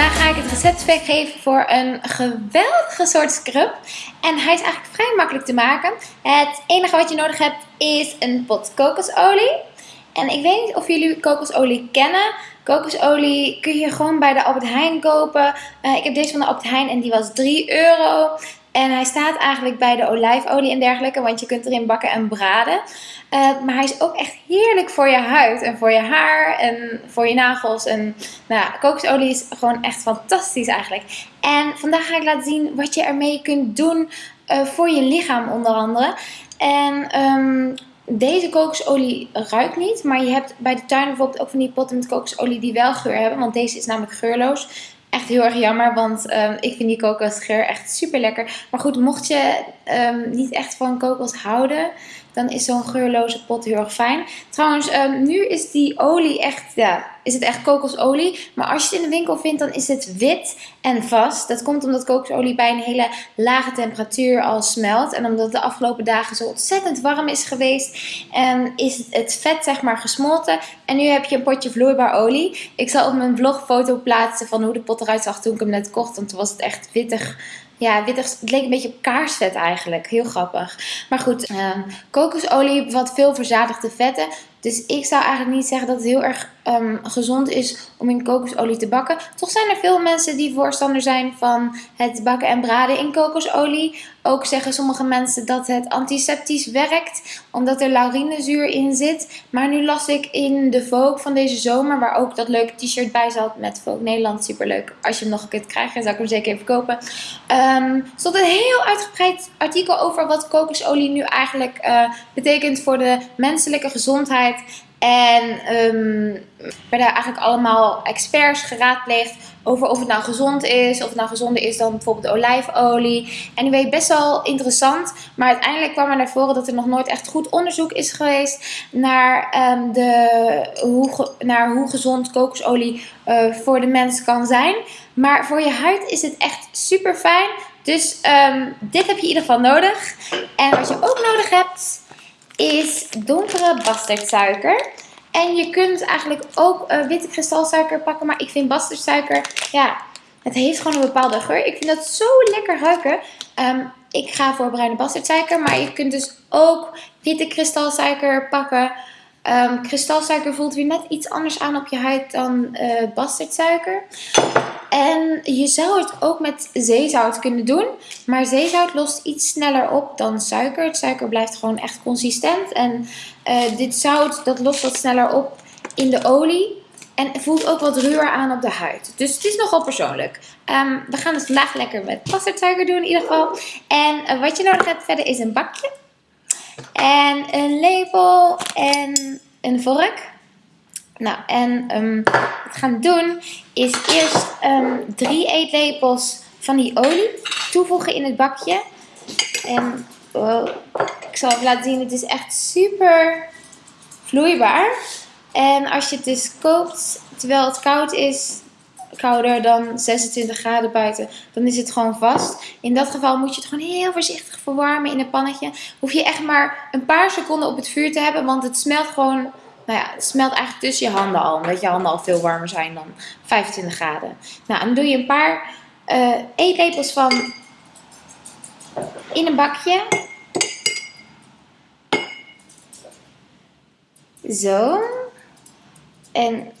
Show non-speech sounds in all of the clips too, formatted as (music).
Vandaag ga ik het recept weggeven voor een geweldige soort scrub. En hij is eigenlijk vrij makkelijk te maken. Het enige wat je nodig hebt is een pot kokosolie. En ik weet niet of jullie kokosolie kennen. Kokosolie kun je gewoon bij de Albert Heijn kopen. Uh, ik heb deze van de Albert Heijn en die was 3 euro. En hij staat eigenlijk bij de olijfolie en dergelijke, want je kunt erin bakken en braden. Uh, maar hij is ook echt heerlijk voor je huid en voor je haar en voor je nagels. En nou ja, kokosolie is gewoon echt fantastisch eigenlijk. En vandaag ga ik laten zien wat je ermee kunt doen uh, voor je lichaam onder andere. En um, deze kokosolie ruikt niet, maar je hebt bij de tuin bijvoorbeeld ook van die potten met kokosolie die wel geur hebben. Want deze is namelijk geurloos. Echt heel erg jammer, want um, ik vind die kokosgeur echt super lekker. Maar goed, mocht je um, niet echt van kokos houden, dan is zo'n geurloze pot heel erg fijn. Trouwens, um, nu is die olie echt, ja, is het echt kokosolie. Maar als je het in de winkel vindt, dan is het wit en vast. Dat komt omdat kokosolie bij een hele lage temperatuur al smelt. En omdat het de afgelopen dagen zo ontzettend warm is geweest, en is het vet zeg maar gesmolten. En nu heb je een potje vloeibaar olie. Ik zal op mijn blog foto plaatsen van hoe de pot eruit zag toen ik hem net kocht. Want toen was het echt wittig ja, wittig, het leek een beetje op kaarsvet eigenlijk. Heel grappig. Maar goed, um, kokosolie bevat veel verzadigde vetten. Dus ik zou eigenlijk niet zeggen dat het heel erg um, gezond is om in kokosolie te bakken. Toch zijn er veel mensen die voorstander zijn van het bakken en braden in kokosolie. Ook zeggen sommige mensen dat het antiseptisch werkt, omdat er laurinezuur in zit. Maar nu las ik in de Vogue van deze zomer, waar ook dat leuke t-shirt bij zat met Vogue Nederland. Superleuk. Als je hem nog kunt krijgen, zou ik hem zeker even kopen. Um, stond een heel uitgebreid artikel over wat kokosolie nu eigenlijk uh, betekent voor de menselijke gezondheid. En um, werden eigenlijk allemaal experts geraadpleegd over of het nou gezond is. Of het nou gezonder is dan bijvoorbeeld olijfolie. En weet best wel interessant. Maar uiteindelijk kwam er naar voren dat er nog nooit echt goed onderzoek is geweest naar, um, de, hoe, naar hoe gezond kokosolie uh, voor de mens kan zijn. Maar voor je huid is het echt super fijn. Dus um, dit heb je in ieder geval nodig. En wat je ook nodig hebt is donkere bastardsuiker. En je kunt eigenlijk ook uh, witte kristalsuiker pakken. Maar ik vind bastardsuiker, ja, het heeft gewoon een bepaalde geur. Ik vind dat zo lekker ruiken. Um, ik ga voor bruine bastardsuiker. Maar je kunt dus ook witte kristalsuiker pakken. Um, kristalsuiker voelt weer net iets anders aan op je huid dan uh, bastardsuiker. En je zou het ook met zeezout kunnen doen. Maar zeezout lost iets sneller op dan suiker. Het suiker blijft gewoon echt consistent. En uh, dit zout dat lost wat sneller op in de olie. En voelt ook wat ruwer aan op de huid. Dus het is nogal persoonlijk. Um, we gaan het vandaag lekker met bastardsuiker doen in ieder geval. En uh, wat je nodig hebt verder is een bakje. En een lepel en een vork. Nou, en um, wat we gaan doen is eerst um, drie eetlepels van die olie toevoegen in het bakje. En wow, ik zal even laten zien, het is echt super vloeibaar. En als je het dus koopt terwijl het koud is, kouder dan 26 graden buiten, dan is het gewoon vast. In dat geval moet je het gewoon heel voorzichtig verwarmen in een pannetje. Hoef je echt maar een paar seconden op het vuur te hebben, want het smelt gewoon nou ja, het smelt eigenlijk tussen je handen al. Omdat je handen al veel warmer zijn dan 25 graden. Nou, dan doe je een paar uh, eetlepels van in een bakje. Zo. En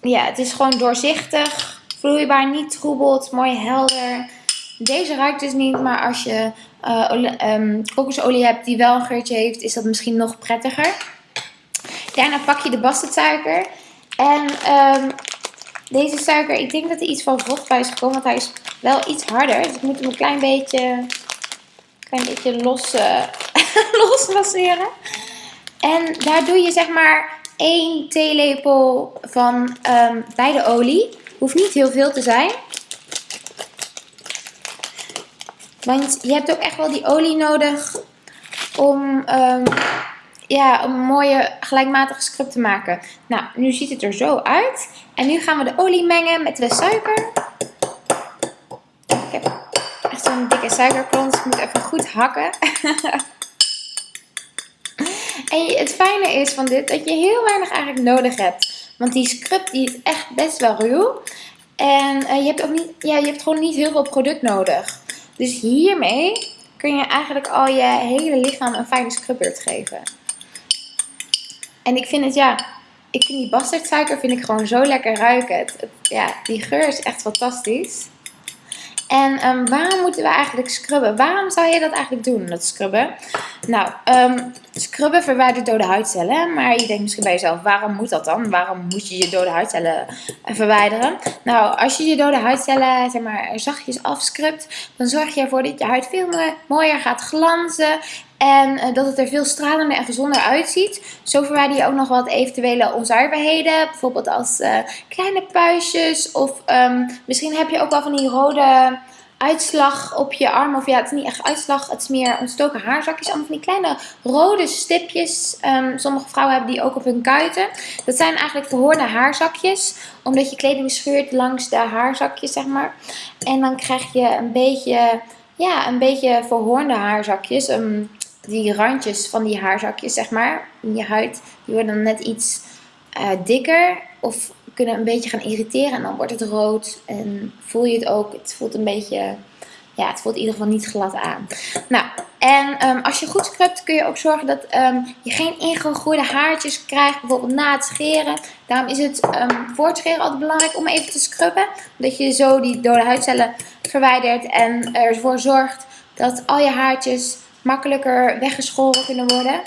ja, het is gewoon doorzichtig, vloeibaar, niet troebelt, mooi helder. Deze ruikt dus niet, maar als je uh, kokosolie hebt die wel een geurtje heeft, is dat misschien nog prettiger. Daarna pak je de bastardsuiker. En um, deze suiker, ik denk dat er iets van vocht bij is gekomen, want hij is wel iets harder. Dus ik moet hem een klein beetje, klein beetje los, (laughs) uh, los. En daar doe je zeg maar 1 theelepel van um, bij de olie. Hoeft niet heel veel te zijn. Want je hebt ook echt wel die olie nodig om um, ja, een mooie gelijkmatige scrub te maken. Nou, nu ziet het er zo uit. En nu gaan we de olie mengen met de suiker. Ik heb echt zo'n dikke suikerklont. Ik moet even goed hakken. (laughs) en het fijne is van dit dat je heel weinig eigenlijk nodig hebt. Want die scrub die is echt best wel ruw. En je, hebt ook niet, ja, je hebt gewoon niet heel veel product nodig. Dus hiermee kun je eigenlijk al je hele lichaam een fijne scrubbeurt geven. En ik vind het, ja, ik vind die bastardsuiker vind ik gewoon zo lekker ruiken. Het, ja, die geur is echt fantastisch. En um, waarom moeten we eigenlijk scrubben? Waarom zou je dat eigenlijk doen, dat scrubben? Nou, um, scrubben verwijdert dode huidcellen. Maar je denkt misschien bij jezelf, waarom moet dat dan? Waarom moet je je dode huidcellen eh, verwijderen? Nou, als je je dode huidcellen zeg maar, zachtjes afscrubt, dan zorg je ervoor dat je huid veel mooier gaat glanzen. En uh, dat het er veel stralender en gezonder uitziet. Zo verwijder je ook nog wat eventuele onzuiverheden. Bijvoorbeeld als uh, kleine puistjes. Of um, misschien heb je ook wel van die rode uitslag op je arm. Of ja, het is niet echt uitslag. Het is meer ontstoken haarzakjes. Allemaal van die kleine rode stipjes. Um, sommige vrouwen hebben die ook op hun kuiten. Dat zijn eigenlijk verhoorde haarzakjes. Omdat je kleding scheurt langs de haarzakjes, zeg maar. En dan krijg je een beetje... Ja, een beetje verhoornde haarzakjes. Um, die randjes van die haarzakjes, zeg maar, in je huid, die worden dan net iets uh, dikker of kunnen een beetje gaan irriteren en dan wordt het rood en voel je het ook. Het voelt een beetje, ja, het voelt in ieder geval niet glad aan. Nou, en um, als je goed scrubt kun je ook zorgen dat um, je geen ingegroeide haartjes krijgt, bijvoorbeeld na het scheren. Daarom is het um, voor het scheren altijd belangrijk om even te scrubben. Dat je zo die dode huidcellen verwijdert en ervoor zorgt dat al je haartjes makkelijker weggeschoren kunnen worden.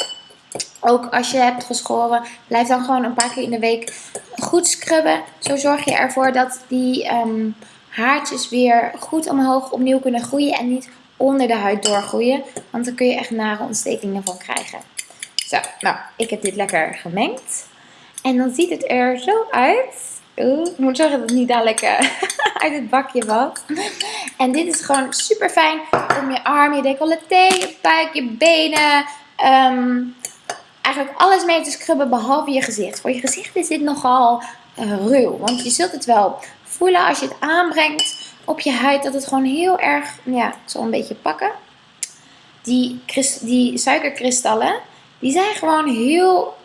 Ook als je hebt geschoren, blijf dan gewoon een paar keer in de week goed scrubben. Zo zorg je ervoor dat die um, haartjes weer goed omhoog opnieuw kunnen groeien en niet onder de huid doorgroeien. Want dan kun je echt nare ontstekingen van krijgen. Zo, nou, ik heb dit lekker gemengd. En dan ziet het er zo uit. Ik moet zeggen dat het niet dadelijk (laughs) uit het bakje valt. En dit is gewoon super fijn om je arm, je decolleté, je buik, je benen, um, eigenlijk alles mee te scrubben behalve je gezicht. Voor je gezicht is dit nogal uh, ruw, want je zult het wel voelen als je het aanbrengt op je huid dat het gewoon heel erg, ja, zo een beetje pakken. Die, die suikerkristallen, die zijn gewoon heel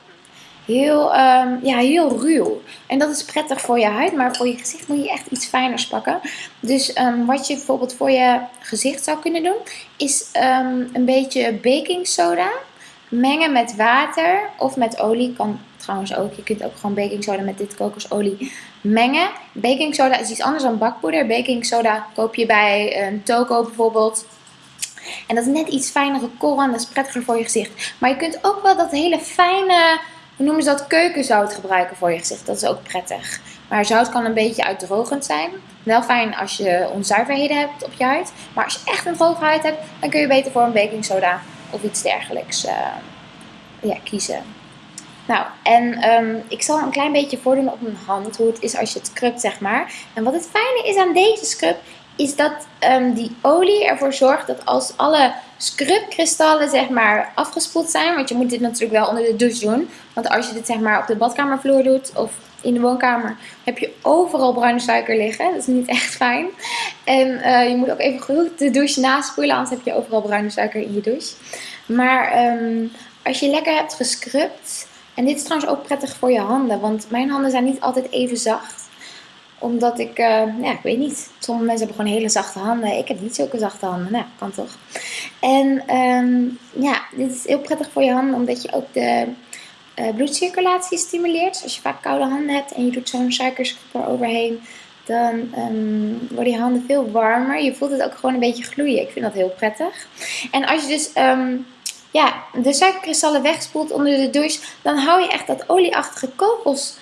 heel, um, ja, heel ruw. En dat is prettig voor je huid, maar voor je gezicht moet je echt iets fijners pakken. Dus um, wat je bijvoorbeeld voor je gezicht zou kunnen doen, is um, een beetje baking soda mengen met water of met olie. Kan trouwens ook, je kunt ook gewoon baking soda met dit kokosolie mengen. Baking soda is iets anders dan bakpoeder. Baking soda koop je bij een toko bijvoorbeeld. En dat is net iets fijnere korrel dat is prettiger voor je gezicht. Maar je kunt ook wel dat hele fijne hoe noemen ze dat, keukenzout gebruiken voor je gezicht. Dat is ook prettig. Maar zout kan een beetje uitdrogend zijn. Wel fijn als je onzuiverheden hebt op je huid. Maar als je echt een droge huid hebt, dan kun je beter voor een baking soda of iets dergelijks uh, ja, kiezen. Nou, en um, ik zal een klein beetje voordoen op mijn hand hoe het is als je het scrubt, zeg maar. En wat het fijne is aan deze scrub, is dat um, die olie ervoor zorgt dat als alle scrubkristallen zeg maar afgespoeld zijn, want je moet dit natuurlijk wel onder de douche doen, want als je dit zeg maar op de badkamervloer doet of in de woonkamer, heb je overal bruine suiker liggen. Dat is niet echt fijn. En uh, je moet ook even goed de douche naspoelen, anders heb je overal bruine suiker in je douche. Maar um, als je lekker hebt gescrubt, en dit is trouwens ook prettig voor je handen, want mijn handen zijn niet altijd even zacht omdat ik, uh, ja, ik weet niet. Sommige mensen hebben gewoon hele zachte handen. Ik heb niet zulke zachte handen. Nou, kan toch. En um, ja, dit is heel prettig voor je handen. Omdat je ook de uh, bloedcirculatie stimuleert. Dus als je vaak koude handen hebt en je doet zo'n suikerschroeper overheen. Dan um, worden je handen veel warmer. Je voelt het ook gewoon een beetje gloeien. Ik vind dat heel prettig. En als je dus... Um, ja, de suikerkristallen wegspoelt onder de douche, dan hou je echt dat olieachtige kokos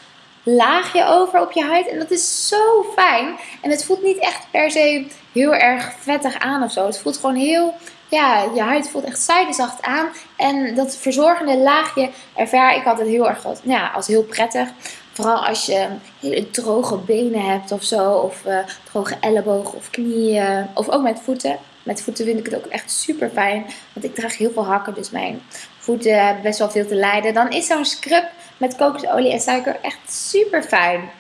laagje over op je huid. En dat is zo fijn. En het voelt niet echt per se heel erg vettig aan of zo. Het voelt gewoon heel, ja, je huid voelt echt zijdezacht aan. En dat verzorgende laagje ervaar ik altijd heel erg ja, als heel prettig. Vooral als je hele droge benen hebt of zo. Of uh, droge ellebogen of knieën. Of ook met voeten. Met voeten vind ik het ook echt super fijn. Want ik draag heel veel hakken. Dus mijn voeten best wel veel te lijden. Dan is zo'n scrub met kokosolie en suiker echt super fijn.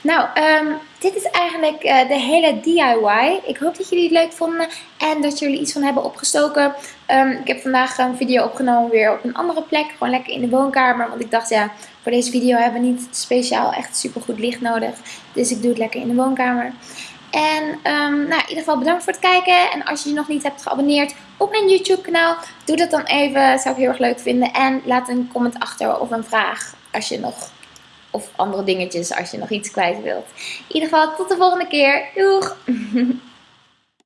Nou, ehm, dit is eigenlijk eh, de hele DIY. Ik hoop dat jullie het leuk vonden en dat jullie iets van hebben opgestoken. Ehm, ik heb vandaag een video opgenomen weer op een andere plek. Gewoon lekker in de woonkamer. Want ik dacht, ja, voor deze video hebben we niet speciaal echt super goed licht nodig. Dus ik doe het lekker in de woonkamer. En um, nou, in ieder geval bedankt voor het kijken. En als je je nog niet hebt geabonneerd op mijn YouTube kanaal, doe dat dan even. Zou ik heel erg leuk vinden. En laat een comment achter of een vraag als je nog... Of andere dingetjes als je nog iets kwijt wilt. In ieder geval tot de volgende keer. Doeg! (laughs)